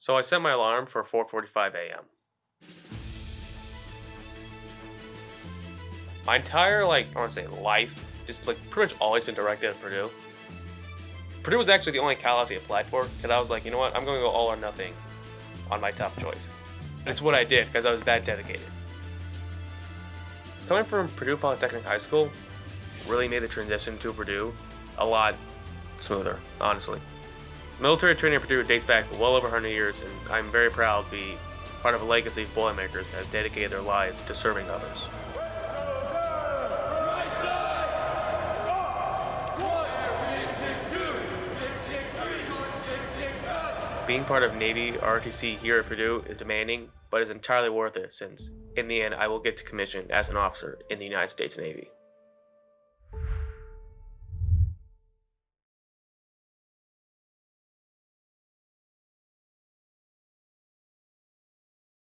So I set my alarm for 4:45 a.m. My entire like I want to say life, just like pretty much always been directed at Purdue. Purdue was actually the only college I applied for because I was like, you know what, I'm going to go all or nothing on my top choice. And it's what I did because I was that dedicated. Coming from Purdue Polytechnic High School really made the transition to Purdue a lot smoother, honestly. Military training at Purdue dates back well over 100 years, and I'm very proud to be part of a legacy of Boilermakers that have dedicated their lives to serving others. Being part of Navy ROTC here at Purdue is demanding, but is entirely worth it since, in the end, I will get to commission as an officer in the United States Navy.